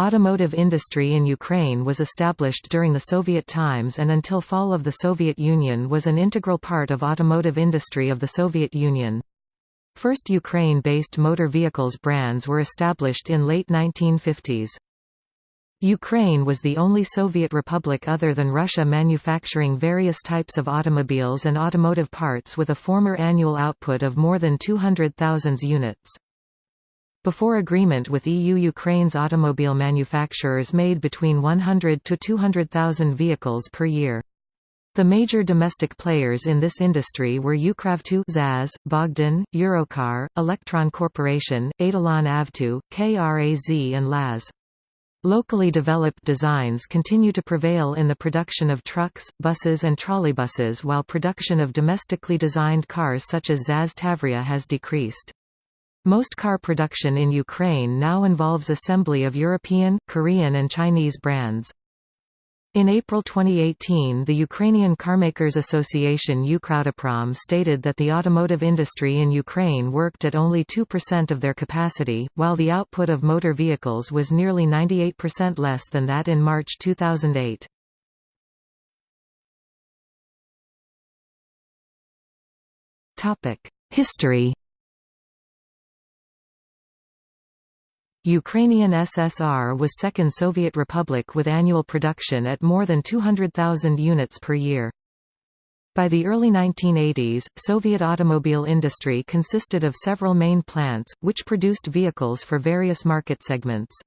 Automotive industry in Ukraine was established during the Soviet times and until fall of the Soviet Union was an integral part of automotive industry of the Soviet Union. First Ukraine-based motor vehicles brands were established in late 1950s. Ukraine was the only Soviet republic other than Russia manufacturing various types of automobiles and automotive parts with a former annual output of more than 200,000 units. Before agreement with EU Ukraine's automobile manufacturers made between 100 to 200,000 vehicles per year. The major domestic players in this industry were Ukravto ZAZ, Bogdan, Eurocar, Electron Corporation, Etalon Avto, KRAZ and LAZ. Locally developed designs continue to prevail in the production of trucks, buses and trolleybuses while production of domestically designed cars such as ZAZ Tavria has decreased. Most car production in Ukraine now involves assembly of European, Korean and Chinese brands. In April 2018 the Ukrainian Carmakers Association Ukrautoprom stated that the automotive industry in Ukraine worked at only 2% of their capacity, while the output of motor vehicles was nearly 98% less than that in March 2008. History Ukrainian SSR was second Soviet republic with annual production at more than 200,000 units per year. By the early 1980s, Soviet automobile industry consisted of several main plants, which produced vehicles for various market segments.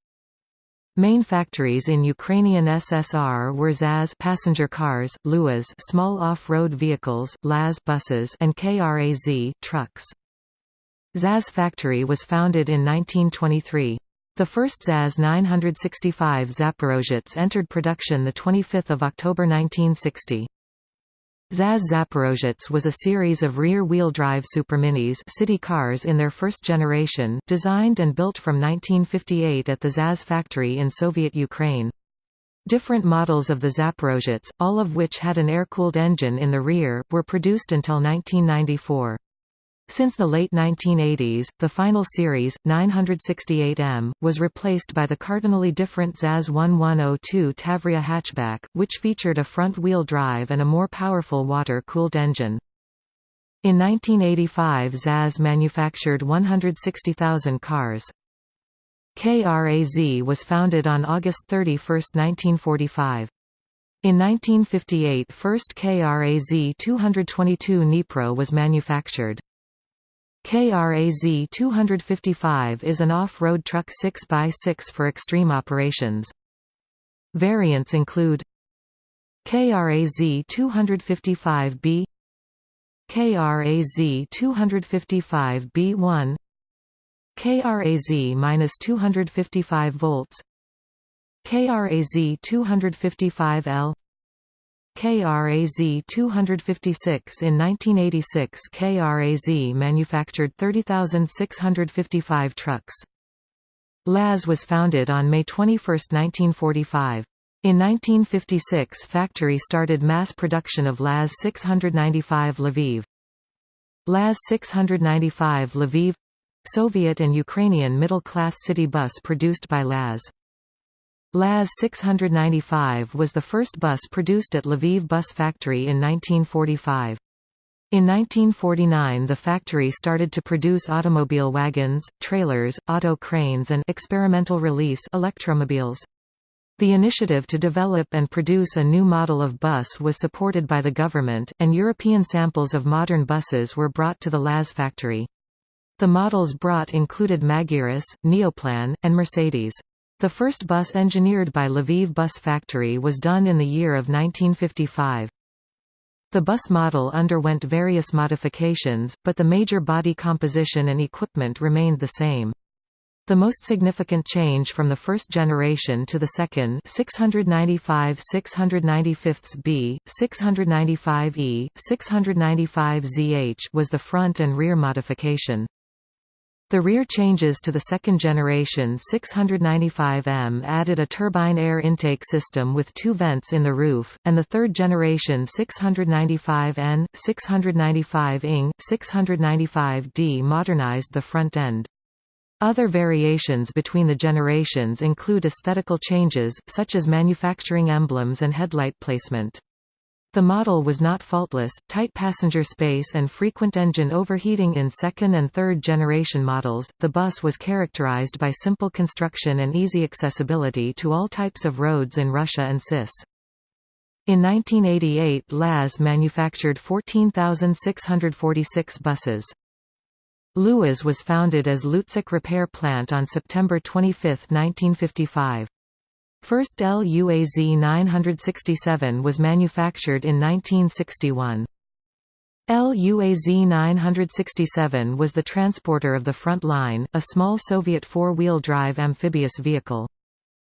Main factories in Ukrainian SSR were ZAZ passenger cars, LUAZ small off-road vehicles, LAZ buses and KRAZ trucks. ZAZ factory was founded in 1923. The first ZAZ 965 Zaporozhets entered production 25 October 1960. ZAZ Zaporozhets was a series of rear-wheel drive superminis city cars in their first generation, designed and built from 1958 at the ZAZ factory in Soviet Ukraine. Different models of the Zaporozhets, all of which had an air-cooled engine in the rear, were produced until 1994. Since the late 1980s, the final series, 968M, was replaced by the cardinally different ZAZ 1102 Tavria hatchback, which featured a front-wheel drive and a more powerful water-cooled engine. In 1985 ZAZ manufactured 160,000 cars. KRAZ was founded on August 31, 1945. In 1958 first KRAZ 222 Dnipro was manufactured. KRAZ 255 is an off-road truck 6x6 for extreme operations. Variants include KRAZ 255B KRAZ 255B1 KRAZ-255 volts KRAZ 255L KRAZ 256 In 1986 KRAZ manufactured 30,655 trucks. LAZ was founded on May 21, 1945. In 1956 factory started mass production of LAZ 695 Lviv. LAZ 695 Lviv Soviet and Ukrainian middle-class city bus produced by LAZ. LAZ 695 was the first bus produced at Lviv Bus Factory in 1945. In 1949 the factory started to produce automobile wagons, trailers, auto cranes and experimental release electromobiles. The initiative to develop and produce a new model of bus was supported by the government, and European samples of modern buses were brought to the LAZ factory. The models brought included Magirus, Neoplan, and Mercedes. The first bus engineered by Lviv Bus Factory was done in the year of 1955. The bus model underwent various modifications, but the major body composition and equipment remained the same. The most significant change from the first generation to the second 695 695B, 695E, 695ZH was the front and rear modification. The rear changes to the second generation 695M added a turbine air intake system with two vents in the roof, and the third generation 695N, 695ING, 695D modernized the front end. Other variations between the generations include aesthetical changes, such as manufacturing emblems and headlight placement. The model was not faultless, tight passenger space and frequent engine overheating in second and third generation models. The bus was characterized by simple construction and easy accessibility to all types of roads in Russia and CIS. In 1988 LAZ manufactured 14,646 buses. LUAZ was founded as Lutsk Repair Plant on September 25, 1955. First LUAZ 967 was manufactured in 1961. LUAZ 967 was the transporter of the front line, a small Soviet four-wheel drive amphibious vehicle.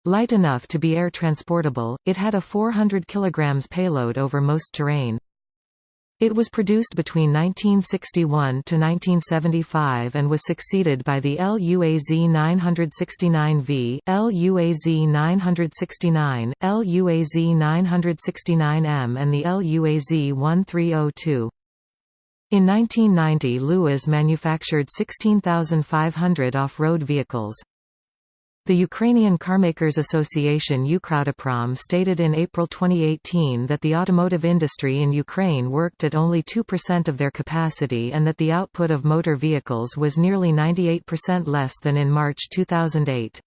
Light enough to be air transportable, it had a 400 kg payload over most terrain. It was produced between 1961 to 1975 and was succeeded by the LUAZ 969V, LUAZ 969, LUAZ 969M and the LUAZ 1302. In 1990 LUAZ manufactured 16,500 off-road vehicles. The Ukrainian Carmakers Association Ukrautoprom stated in April 2018 that the automotive industry in Ukraine worked at only 2% of their capacity and that the output of motor vehicles was nearly 98% less than in March 2008.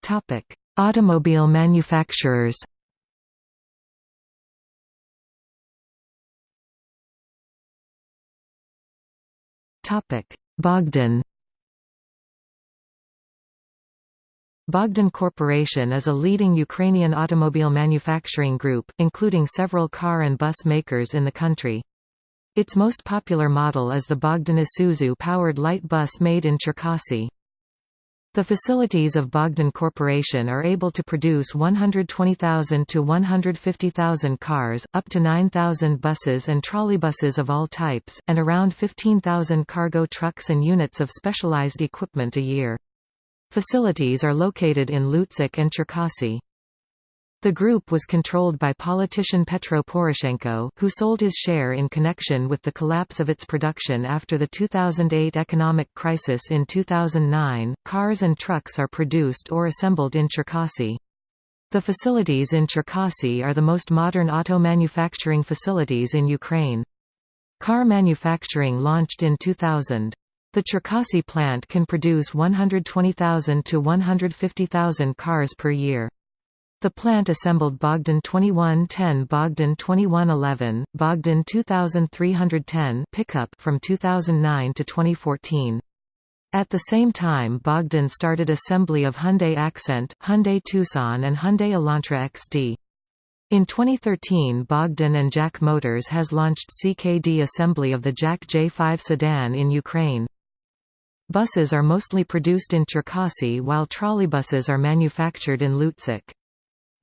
Topic: Automobile manufacturers Bogdan Bogdan Corporation is a leading Ukrainian automobile manufacturing group, including several car and bus makers in the country. Its most popular model is the Bogdan Isuzu-powered light bus made in Cherkasy. The facilities of Bogdan Corporation are able to produce 120,000 to 150,000 cars, up to 9,000 buses and trolleybuses of all types, and around 15,000 cargo trucks and units of specialized equipment a year. Facilities are located in Lutsk and Cherkasy. The group was controlled by politician Petro Poroshenko, who sold his share in connection with the collapse of its production after the 2008 economic crisis in 2009. Cars and trucks are produced or assembled in Cherkasy. The facilities in Cherkasy are the most modern auto manufacturing facilities in Ukraine. Car manufacturing launched in 2000. The Cherkasy plant can produce 120,000 to 150,000 cars per year. The plant assembled Bogdan 2110 Bogdan 2111, Bogdan 2310 pickup from 2009 to 2014. At the same time Bogdan started assembly of Hyundai Accent, Hyundai Tucson and Hyundai Elantra XD. In 2013 Bogdan and JAC Motors has launched CKD assembly of the JAC J5 sedan in Ukraine. Buses are mostly produced in Cherkasy while trolleybuses are manufactured in Lutsk.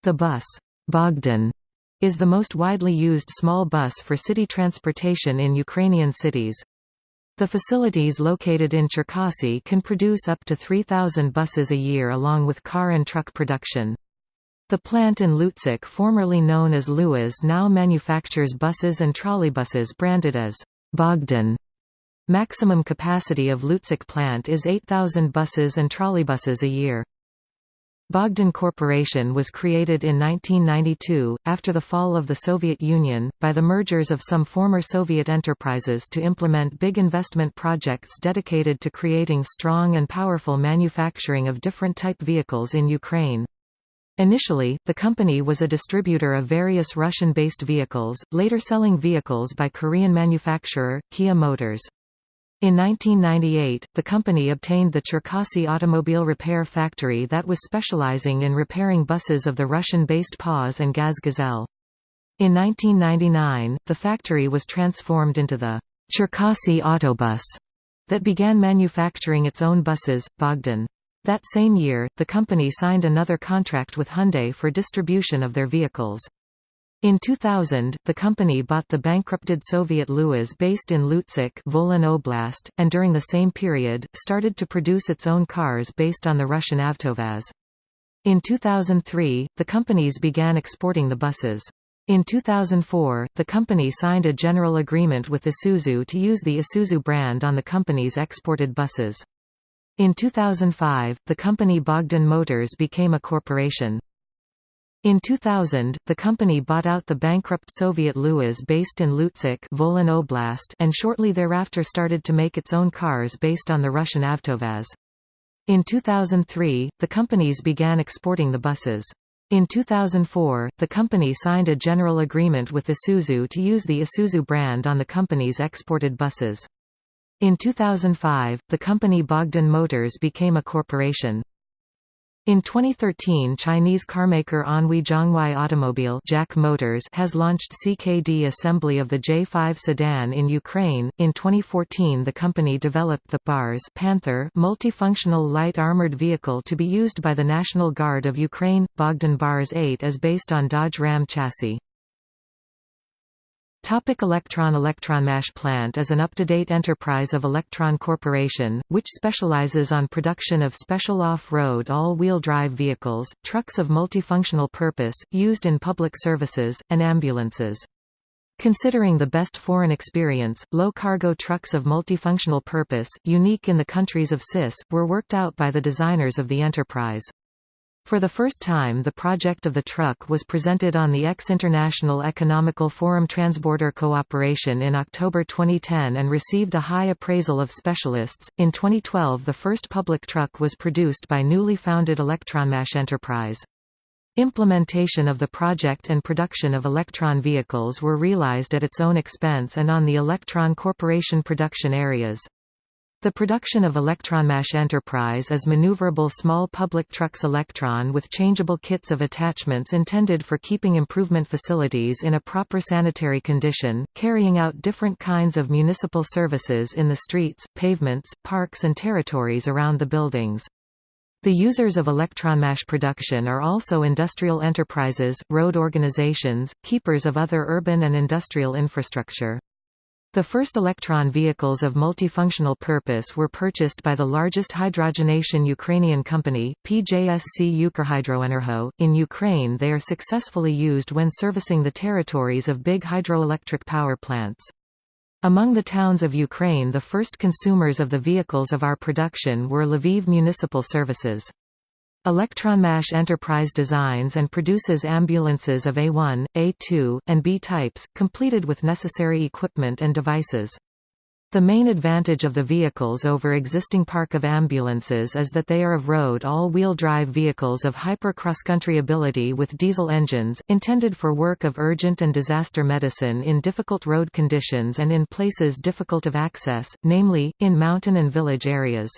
The bus Bogdan is the most widely used small bus for city transportation in Ukrainian cities. The facilities located in Cherkasy can produce up to 3,000 buses a year along with car and truck production. The plant in Lutsk formerly known as LUAZ now manufactures buses and trolleybuses branded as Bogdan. Maximum capacity of Lutsk plant is 8,000 buses and trolleybuses a year. Bogdan Corporation was created in 1992, after the fall of the Soviet Union, by the mergers of some former Soviet enterprises to implement big investment projects dedicated to creating strong and powerful manufacturing of different type vehicles in Ukraine. Initially, the company was a distributor of various Russian-based vehicles, later selling vehicles by Korean manufacturer, Kia Motors. In 1998, the company obtained the Cherkasy Automobile Repair Factory that was specializing in repairing buses of the Russian-based PAZ and Gaz Gazelle. In 1999, the factory was transformed into the Cherkasy Autobus that began manufacturing its own buses, Bogdan. That same year, the company signed another contract with Hyundai for distribution of their vehicles. In 2000, the company bought the bankrupted Soviet LUAZ based in Lutsk Volyn Oblast, and during the same period, started to produce its own cars based on the Russian Avtovaz. In 2003, the companies began exporting the buses. In 2004, the company signed a general agreement with Isuzu to use the Isuzu brand on the company's exported buses. In 2005, the company Bogdan Motors became a corporation. In 2000, the company bought out the bankrupt Soviet Luaz based in Lutsk Volyn Oblast and shortly thereafter started to make its own cars based on the Russian Avtovaz. In 2003, the companies began exporting the buses. In 2004, the company signed a general agreement with Isuzu to use the Isuzu brand on the company's exported buses. In 2005, the company Bogdan Motors became a corporation. In 2013 Chinese carmaker Anhui Zhonghuai Automobile JAC Motors has launched CKD assembly of the J5 sedan in Ukraine. In 2014 the company developed the BARS Panther multifunctional light armored vehicle to be used by the National Guard of Ukraine. Bogdan BARS 8 is based on Dodge Ram chassis. Topic Electron Electronmash plant is an up-to-date enterprise of Electron Corporation, which specializes on production of special off-road all-wheel drive vehicles, trucks of multifunctional purpose, used in public services, and ambulances. Considering the best foreign experience, low-cargo trucks of multifunctional purpose, unique in the countries of CIS, were worked out by the designers of the enterprise. For the first time the project of the truck was presented on the ex-International Economical Forum Transborder Cooperation in October 2010 and received a high appraisal of specialists. In 2012 the first public truck was produced by newly founded Electronmash Enterprise. Implementation of the project and production of Electron vehicles were realized at its own expense and on the Electron Corporation production areas. The production of Electronmash Enterprise is maneuverable small public trucks Electron with changeable kits of attachments intended for keeping improvement facilities in a proper sanitary condition, carrying out different kinds of municipal services in the streets, pavements, parks and territories around the buildings. The users of Electronmash production are also industrial enterprises, road organizations, keepers of other urban and industrial infrastructure. The first electron vehicles of multifunctional purpose were purchased by the largest hydrogenation Ukrainian company, PJSC Ukrhydroenergo. In Ukraine they are successfully used when servicing the territories of big hydroelectric power plants. Among the towns of Ukraine the first consumers of the vehicles of our production were Lviv Municipal Services. Electronmash Enterprise designs and produces ambulances of A1, A2, and B types, completed with necessary equipment and devices. The main advantage of the vehicles over existing park of ambulances is that they are of road all-wheel drive vehicles of hyper cross-country ability with diesel engines, intended for work of urgent and disaster medicine in difficult road conditions and in places difficult of access, namely, in mountain and village areas.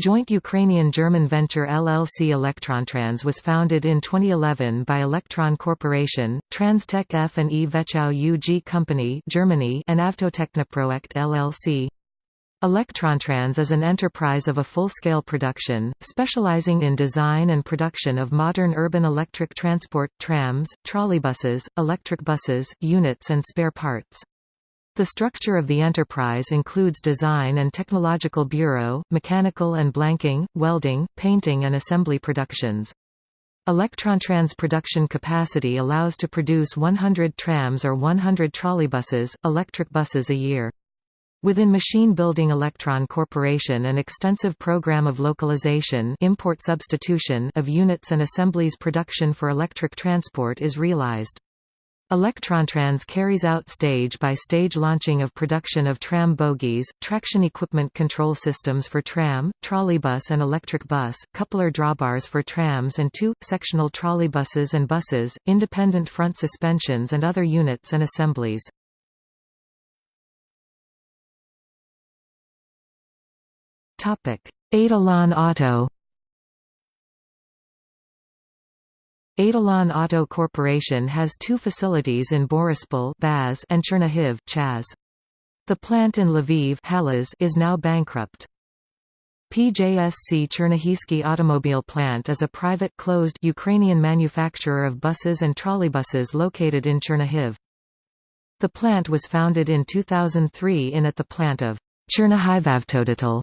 Joint Ukrainian-German venture LLC Elektrontrans was founded in 2011 by Electron Corporation, Transtech F and E Vetschau UG Company Germany and Avtotechnoprojekt LLC. Elektrontrans is an enterprise of a full-scale production, specializing in design and production of modern urban electric transport, trams, trolleybuses, electric buses, units and spare parts. The structure of the enterprise includes design and technological bureau, mechanical and blanking, welding, painting and assembly productions. Electrontrans production capacity allows to produce 100 trams or 100 trolleybuses, electric buses a year. Within Machine Building Electron Corporation an extensive program of localization import substitution of units and assemblies production for electric transport is realized. Electrontrans carries out stage-by-stage launching of production of tram bogies, traction equipment control systems for tram, trolleybus and electric bus, coupler drawbars for trams and two, sectional trolleybuses and buses, independent front suspensions and other units and assemblies. Etalon Auto Etalon Auto Corporation has two facilities in Borispol Baz and Chernihiv Chaz. The plant in Lviv Halas is now bankrupt. PJSC Chernihivsky Automobile Plant is a private closed Ukrainian manufacturer of buses and trolleybuses located in Chernihiv. The plant was founded in 2003 in at the plant of Chernihivavtodetal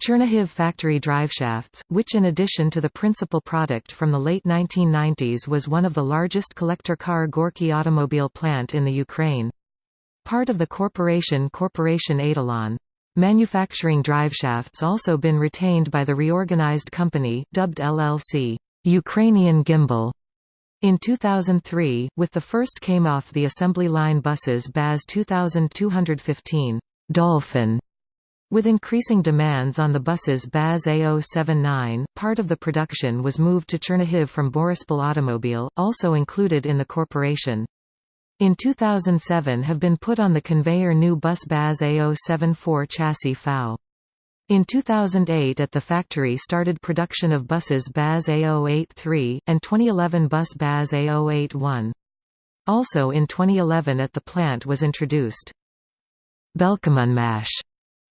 Chernihiv factory driveshafts, which in addition to the principal product from the late 1990s was one of the largest collector car Gorky automobile plant in the Ukraine. Part of the corporation Corporation Etalon. Manufacturing driveshafts also been retained by the reorganized company, dubbed LLC, Ukrainian Gimbal. In 2003, with the first came off the assembly line buses BAZ 2215, Dolphin, with increasing demands on the buses BAZ A079, part of the production was moved to Chernihiv from Borispol Automobile, also included in the corporation. In 2007 have been put on the conveyor new bus BAZ A074 chassis FAU. In 2008 at the factory started production of buses BAZ A083, and 2011 bus BAZ A081. Also in 2011 at the plant was introduced Belkommunmash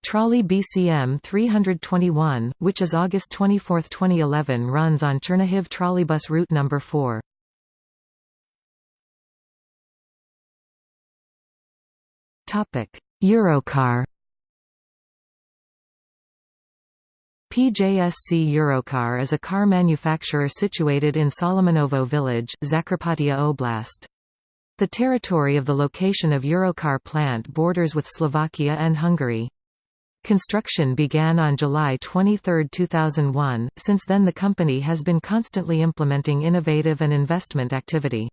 Trolley BKM 321, which is August 24, 2011 runs on Chernihiv trolleybus route number 4. Eurocar PJSC Eurocar is a car manufacturer situated in Solomonovo village, Zakarpattia Oblast. The territory of the location of Eurocar plant borders with Slovakia and Hungary. Construction began on July 23, 2001. Since then, the company has been constantly implementing innovative and investment activity.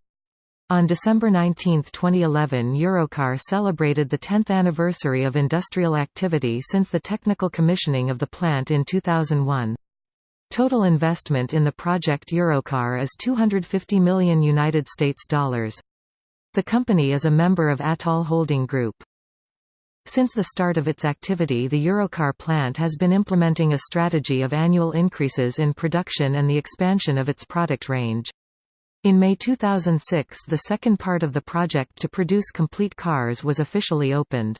On December 19, 2011 Eurocar celebrated the 10th anniversary of industrial activity since the technical commissioning of the plant in 2001. Total investment in the project Eurocar is 250 million United States dollars. The company is a member of Atoll Holding Group. Since the start of its activity the Eurocar plant has been implementing a strategy of annual increases in production and the expansion of its product range. In May 2006 the second part of the project to produce complete cars was officially opened.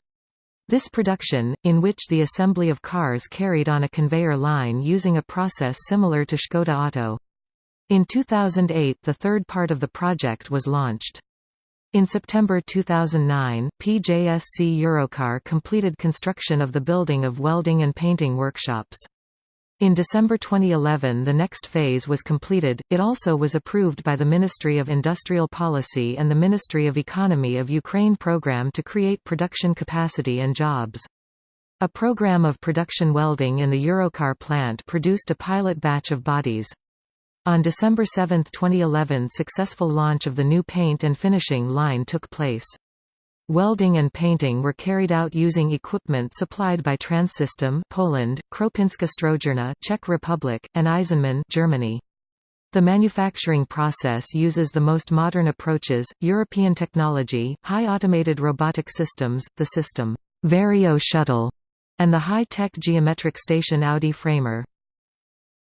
This production, in which the assembly of cars carried on a conveyor line using a process similar to Škoda Auto. In 2008 the third part of the project was launched. In September 2009, PJSC Eurocar completed construction of the building of welding and painting workshops. In December 2011 the next phase was completed, it also was approved by the Ministry of Industrial Policy and the Ministry of Economy of Ukraine program to create production capacity and jobs. A program of production welding in the Eurocar plant produced a pilot batch of bodies. On December 7, 2011 successful launch of the new paint and finishing line took place. Welding and painting were carried out using equipment supplied by Transsystem Poland, Kropinska Strojerna Czech Republic, and Eisenmann Germany. The manufacturing process uses the most modern approaches, European technology, high automated robotic systems, the system Vario shuttle, and the high-tech geometric station Audi framer.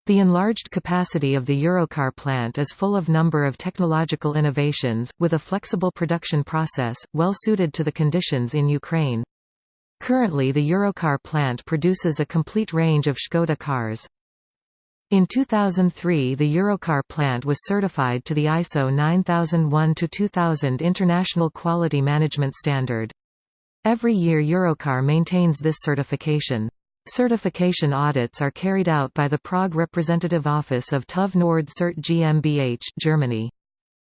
The enlarged capacity of the Eurocar plant is full of number of technological innovations, with a flexible production process, well suited to the conditions in Ukraine. Currently the Eurocar plant produces a complete range of Škoda cars. In 2003 the Eurocar plant was certified to the ISO 9001-2000 International Quality Management Standard. Every year Eurocar maintains this certification. Certification audits are carried out by the Prague Representative Office of TÜV Nord Cert GmbH Germany.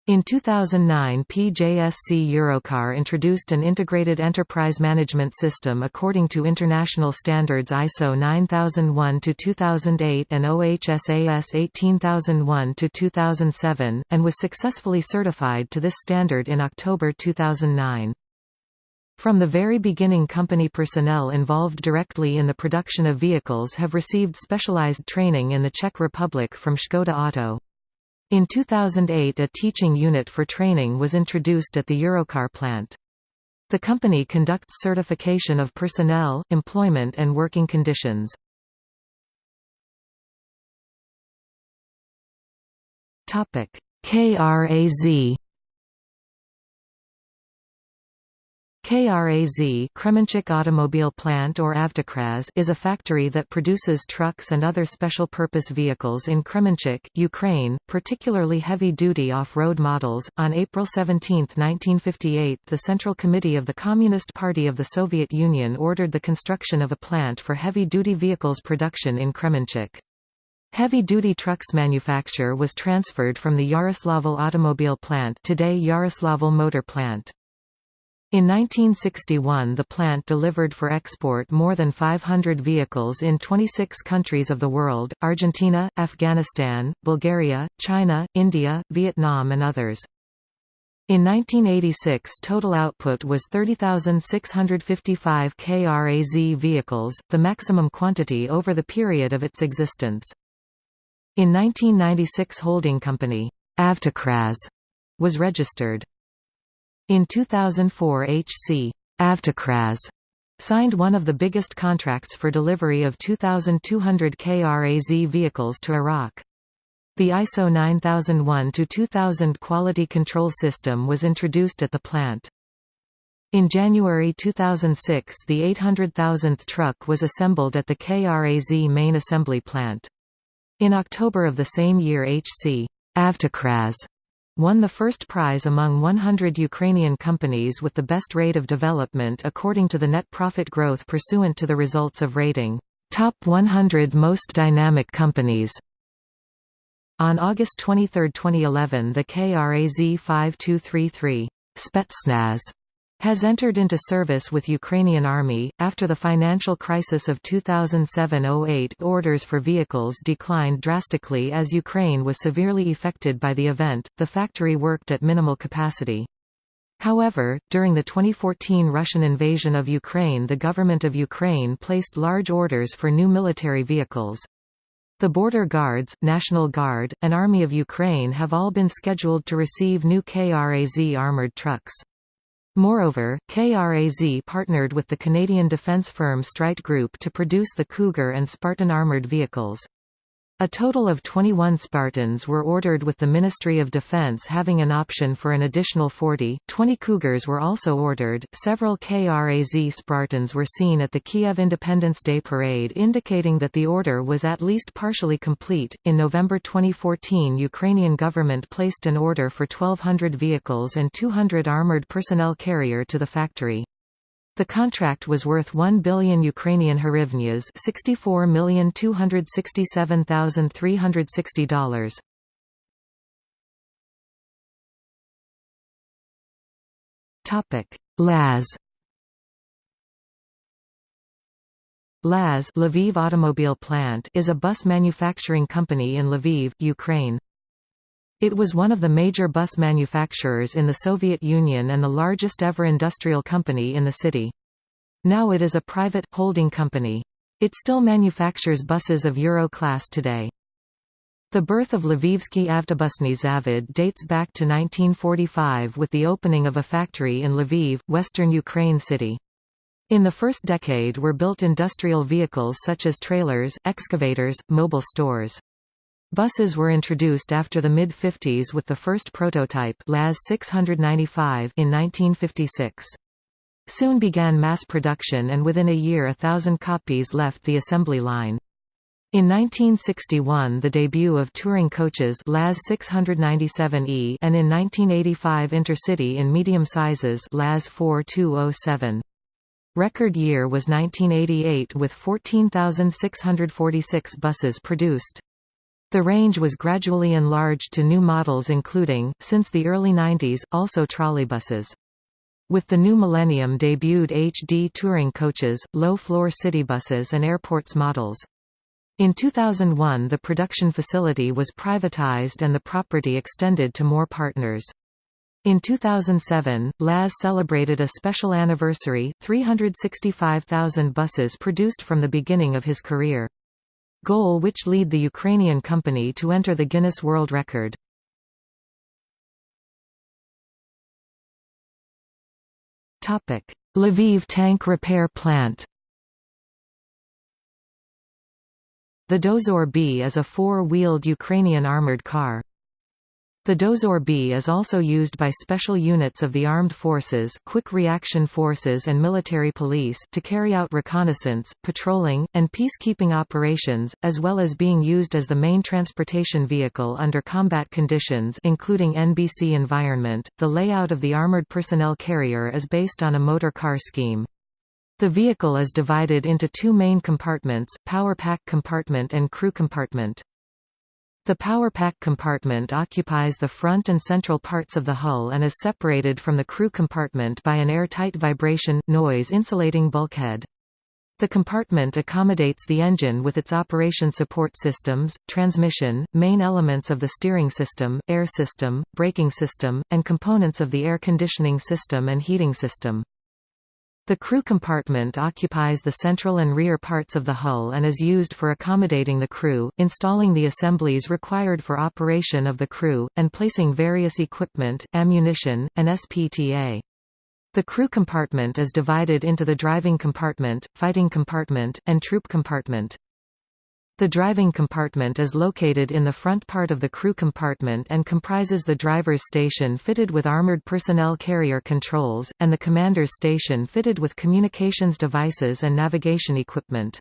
In 2009 PJSC Eurocar introduced an integrated enterprise management system according to international standards ISO 9001-2008 and OHSAS 18001-2007, and was successfully certified to this standard in October 2009. From the very beginning company personnel involved directly in the production of vehicles have received specialized training in the Czech Republic from Škoda Auto. In 2008 a teaching unit for training was introduced at the Eurocar plant. The company conducts certification of personnel, employment and working conditions. KRAZ KRAZ Kremenchuk Automobile Plant or Avtokraz is a factory that produces trucks and other special-purpose vehicles in Kremenchuk, Ukraine, particularly heavy-duty off-road models. On April 17, 1958 the Central Committee of the Communist Party of the Soviet Union ordered the construction of a plant for heavy-duty vehicles production in Kremenchuk. Heavy-duty trucks manufacture was transferred from the Yaroslavl automobile plant today Yaroslavl motor plant. In 1961 the plant delivered for export more than 500 vehicles in 26 countries of the world, Argentina, Afghanistan, Bulgaria, China, India, Vietnam and others. In 1986 total output was 30,655 KRAZ vehicles, the maximum quantity over the period of its existence. In 1996 holding company, Avtokraz, was registered. In 2004 HC Avtokraz signed one of the biggest contracts for delivery of 2,200 KRAZ vehicles to Iraq. The ISO 9001-2000 quality control system was introduced at the plant. In January 2006 the 800,000th truck was assembled at the KRAZ main assembly plant. In October of the same year HC Avtokraz won the first prize among 100 Ukrainian companies with the best rate of development according to the net profit growth pursuant to the results of rating, Top 100 Most Dynamic Companies. On August 23, 2011 the KRAZ 5233 Spetsnaz has entered into service with Ukrainian Army. After the financial crisis of 2007-08, orders for vehicles declined drastically as Ukraine was severely affected by the event. The factory worked at minimal capacity. However, during the 2014 Russian invasion of Ukraine the government of Ukraine placed large orders for new military vehicles. The Border Guards, National Guard, and Army of Ukraine have all been scheduled to receive new KRAZ armored trucks. Moreover, KRAZ partnered with the Canadian defence firm Streit Group to produce the Cougar and Spartan armoured vehicles. A total of 21 Spartans were ordered with the Ministry of Defense having an option for an additional 40. 20 Cougars were also ordered. Several KRAZ Spartans were seen at the Kiev Independence Day parade indicating that the order was at least partially complete. In November 2014, Ukrainian government placed an order for 1200 vehicles and 200 armored personnel carrier to the factory. The contract was worth 1 billion Ukrainian hryvnias $64,267,360. Topic: LAZ LAZ Lviv Automobile Plant is a bus manufacturing company in Lviv, Ukraine. It was one of the major bus manufacturers in the Soviet Union and the largest ever industrial company in the city. Now it is a private, holding company. It still manufactures buses of Euro class today. The birth of Lvivsky Avtobusny Zavod dates back to 1945 with the opening of a factory in Lviv, western Ukraine city. In the first decade were built industrial vehicles such as trailers, excavators, mobile stores. Buses were introduced after the mid-50s with the first prototype LAZ 695 in 1956. Soon began mass production and within a year a thousand copies left the assembly line. In 1961 the debut of touring coaches LAZ 697E and in 1985 Intercity in medium sizes LAZ 4207. Record year was 1988 with 14,646 buses produced. The range was gradually enlarged to new models including, since the early 90s, also trolleybuses. With the new millennium debuted HD touring coaches, low-floor city buses and airports models. In 2001 the production facility was privatized and the property extended to more partners. In 2007, LAZ celebrated a special anniversary, 365,000 buses produced from the beginning of his career goal which lead the Ukrainian company to enter the Guinness World Record. Lviv tank repair plant The Dozor B is a four-wheeled Ukrainian armored car. The Dozor B is also used by special units of the armed forces quick reaction forces and military police to carry out reconnaissance, patrolling, and peacekeeping operations, as well as being used as the main transportation vehicle under combat conditions including NBC environment. The layout of the armored personnel carrier is based on a motor car scheme. The vehicle is divided into two main compartments, power pack compartment and crew compartment. The power pack compartment occupies the front and central parts of the hull and is separated from the crew compartment by an airtight vibration, noise insulating bulkhead. The compartment accommodates the engine with its operation support systems, transmission, main elements of the steering system, air system, braking system, and components of the air conditioning system and heating system. The crew compartment occupies the central and rear parts of the hull and is used for accommodating the crew, installing the assemblies required for operation of the crew, and placing various equipment, ammunition, and SPTA. The crew compartment is divided into the driving compartment, fighting compartment, and troop compartment. The driving compartment is located in the front part of the crew compartment and comprises the driver's station fitted with armored personnel carrier controls, and the commander's station fitted with communications devices and navigation equipment.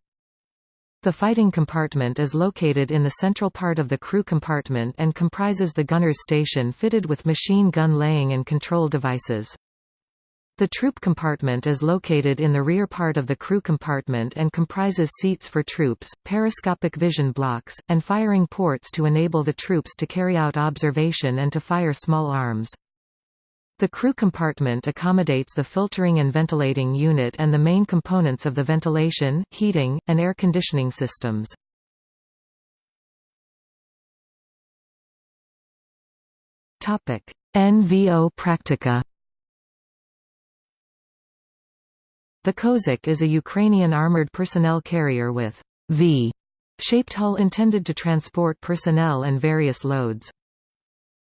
The fighting compartment is located in the central part of the crew compartment and comprises the gunner's station fitted with machine gun laying and control devices. The troop compartment is located in the rear part of the crew compartment and comprises seats for troops, periscopic vision blocks, and firing ports to enable the troops to carry out observation and to fire small arms. The crew compartment accommodates the filtering and ventilating unit and the main components of the ventilation, heating, and air conditioning systems. NVO Praktika The Kozak is a Ukrainian armored personnel carrier with V-shaped hull intended to transport personnel and various loads.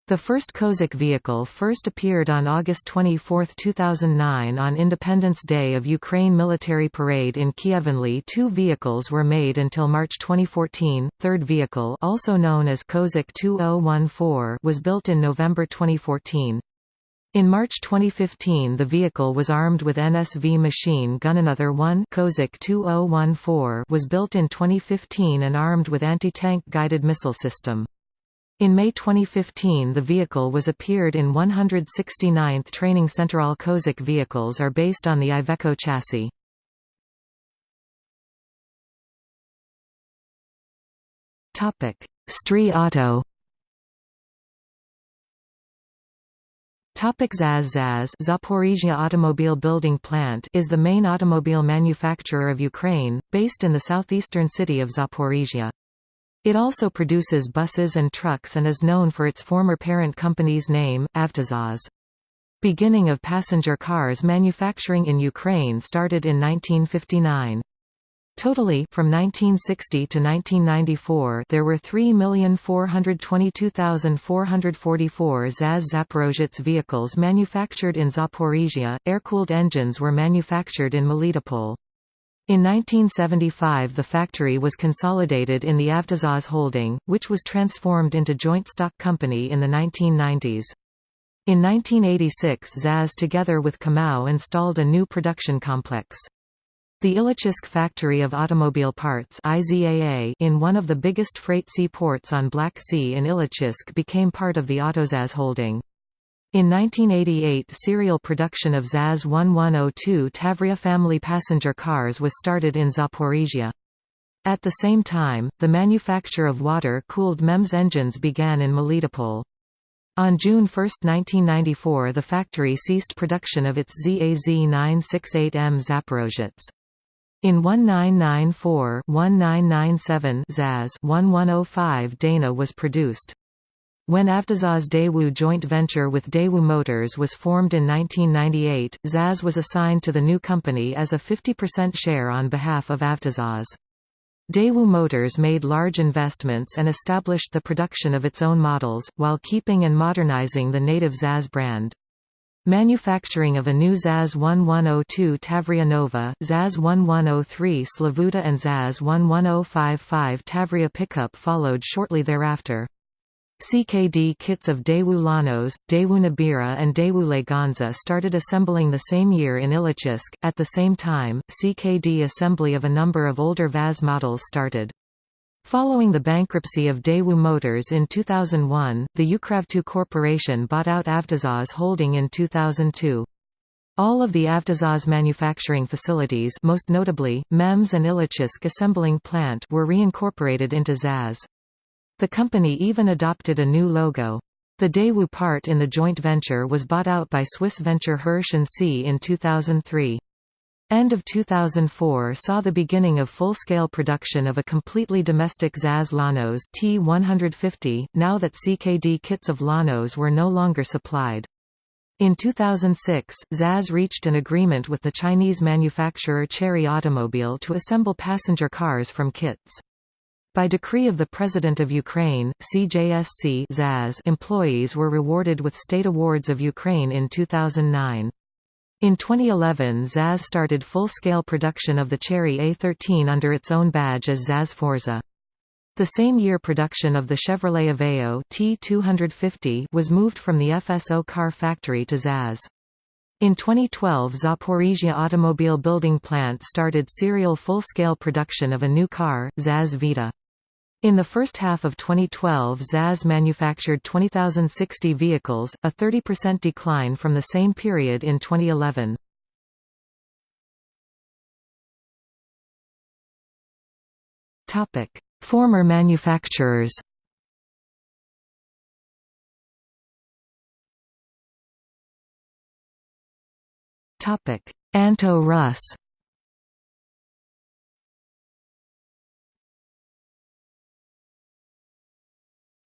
The first Kozak vehicle first appeared on August 24, 2009 on Independence Day of Ukraine military parade in Kiev. Two vehicles were made until March 2014. Third vehicle also known as Kozak 2014 was built in November 2014. In March 2015 the vehicle was armed with NSV machine gun another one Kozak 2014 was built in 2015 and armed with anti-tank guided missile system. In May 2015 the vehicle was appeared in 169th Training Center. All Kozak vehicles are based on the Iveco chassis. Stree Auto Topic ZAZ ZAZ Zaporizhia Automobile Building Plant is the main automobile manufacturer of Ukraine, based in the southeastern city of Zaporizhia. It also produces buses and trucks and is known for its former parent company's name, Avtozaz. Beginning of passenger cars manufacturing in Ukraine started in 1959. Totally, from 1960 to 1994 there were 3,422,444 ZAZ Zaporozhets vehicles manufactured in Zaporizhia, air-cooled engines were manufactured in Melitopol. In 1975 the factory was consolidated in the Avtozaz holding, which was transformed into joint stock company in the 1990s. In 1986 ZAZ together with Kamau installed a new production complex. The Ilyichsk factory of automobile parts in one of the biggest freight seaports on Black Sea in Ilyichsk became part of the Autozaz holding. In 1988 serial production of ZAZ 1102 Tavria family passenger cars was started in Zaporizhia. At the same time, the manufacture of water-cooled MeMZ engines began in Melitopol. On June 1, 1994 the factory ceased production of its ZAZ 968M Zaporozhets. In 1994-1997 ZAZ 1105 Dana was produced. When Avtozaz Daewoo joint venture with Daewoo Motors was formed in 1998, ZAZ was assigned to the new company as a 50% share on behalf of Avtozaz. Daewoo Motors made large investments and established the production of its own models, while keeping and modernizing the native ZAZ brand. Manufacturing of a new ZAZ 1102 Tavria Nova, ZAZ 1103 Slavuta and ZAZ 11055 Tavria pickup followed shortly thereafter. CKD kits of Daewoo Lanos, Daewoo Nubira and Daewoo Leganza started assembling the same year in Ilotsk. At the same time, CKD assembly of a number of older VAZ models started. Following the bankruptcy of Daewoo Motors in 2001, the Ukravto Corporation bought out Avtozaz holding in 2002. All of the Avtozaz manufacturing facilities most notably, MeMZ and Ilotsk assembling plant were reincorporated into ZAZ. The company even adopted a new logo. The Daewoo part in the joint venture was bought out by Swiss venture Hirsch & C in 2003. End of 2004 saw the beginning of full-scale production of a completely domestic ZAZ Lanos T150, now that CKD kits of Lanos were no longer supplied. In 2006, ZAZ reached an agreement with the Chinese manufacturer Chery Automobile to assemble passenger cars from kits. By decree of the President of Ukraine, CJSC ZAZ employees were rewarded with State Awards of Ukraine in 2009. In 2011 ZAZ started full-scale production of the Chery A13 under its own badge as ZAZ Forza. The same year production of the Chevrolet Aveo T250 was moved from the FSO car factory to ZAZ. In 2012 Zaporizhia Automobile Building Plant started serial full-scale production of a new car, ZAZ Vita. In the first half of 2012 ZAZ manufactured 20,060 vehicles, a 30% decline from the same period in 2011. Former manufacturers Anto Russ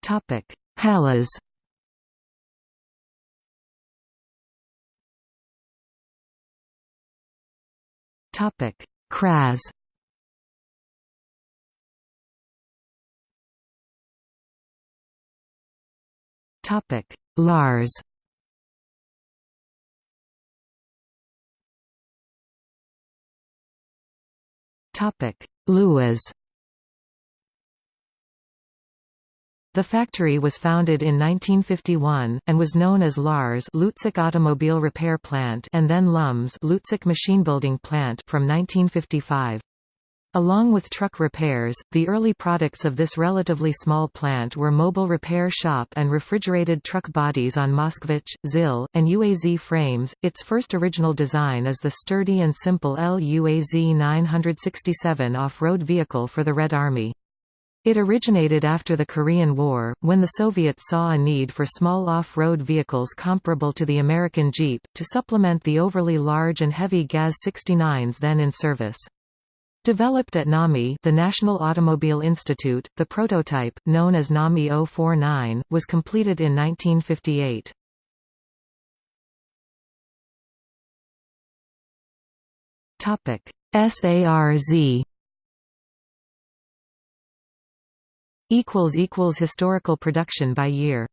Topic: Halas. Topic: Kraz. Topic: Lars. Topic: LuAZ. The factory was founded in 1951, and was known as LARZ Lutsk Automobile Repair Plant and then LuMZ Lutsk Machinebuilding Plant from 1955. Along with truck repairs, the early products of this relatively small plant were mobile repair shop and refrigerated truck bodies on Moskvich, ZIL, and UAZ frames. Its first original design is the sturdy and simple LUAZ 967 off-road vehicle for the Red Army. It originated after the Korean War, when the Soviets saw a need for small off-road vehicles comparable to the American Jeep, to supplement the overly large and heavy GAZ-69s then in service. Developed at NAMI the National Automobile Institute, the prototype, known as NAMI 049, was completed in 1958. SARZ historical production by year